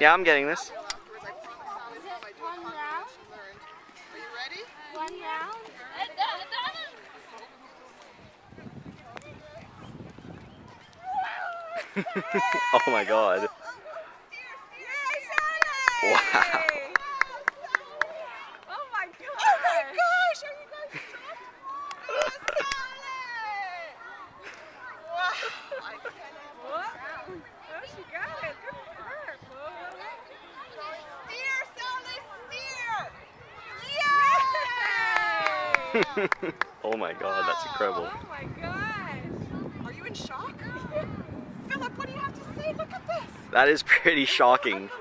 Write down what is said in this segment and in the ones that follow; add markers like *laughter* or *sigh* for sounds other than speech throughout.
Yeah, I'm getting this. *laughs* oh my god. Sally's mom I do a One hug round? that she learned. Are you ready? One round. oh my god. Wow. Oh my god! Oh my gosh! Are you guys shocked? Wow! I cannot. Oh, she got it. Good for her. Steer, Sally, steer! *laughs* oh my god, that's incredible. Oh my gosh! Are you in shock? *laughs* Philip, what do you have to say? Look at this. That is pretty shocking. Oh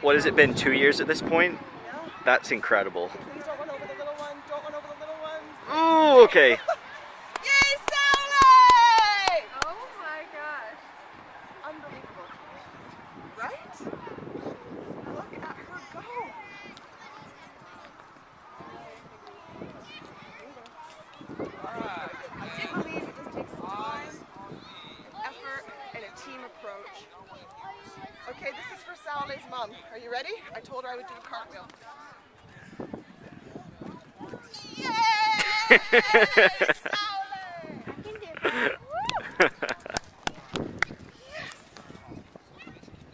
What has it been, two years at this point? Yeah. That's incredible. Please don't run over the little ones. Don't run over the little ones. Ooh, okay. *laughs* Yay, Sally! Oh my gosh. Unbelievable. Right? Look at her go. I do believe it just takes time, effort, and a team approach. Okay, this is for Sally's mom. Are you ready? I told her I would do a cartwheel. Yay! Sally!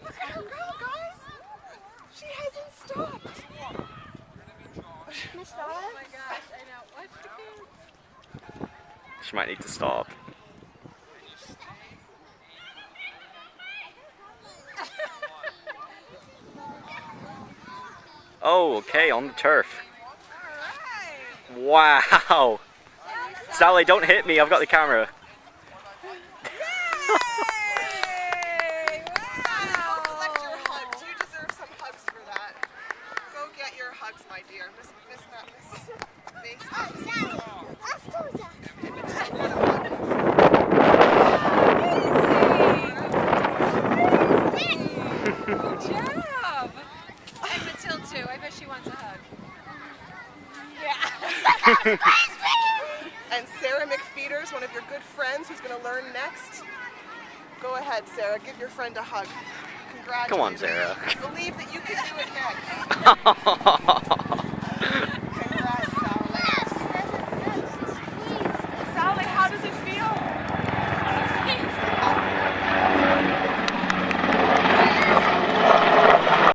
Look at her go, guys! She hasn't stopped. Miss Oh my gosh, I know. What? She might need to stop. Oh, okay, on the turf. Wow. Sally, don't hit me. I've got the camera. Yay! *laughs* Wow! Go collect your hugs. You deserve some hugs for that. Go get your hugs, my dear. Miss, miss, Matt, Good job! And Matilda too. I bet she wants a hug. Yeah. *laughs* and Sarah McFeeters, one of your good friends who's going to learn next. Go ahead, Sarah. Give your friend a hug. Congratulations. Come on, Sarah. Believe that you can do it next. *laughs*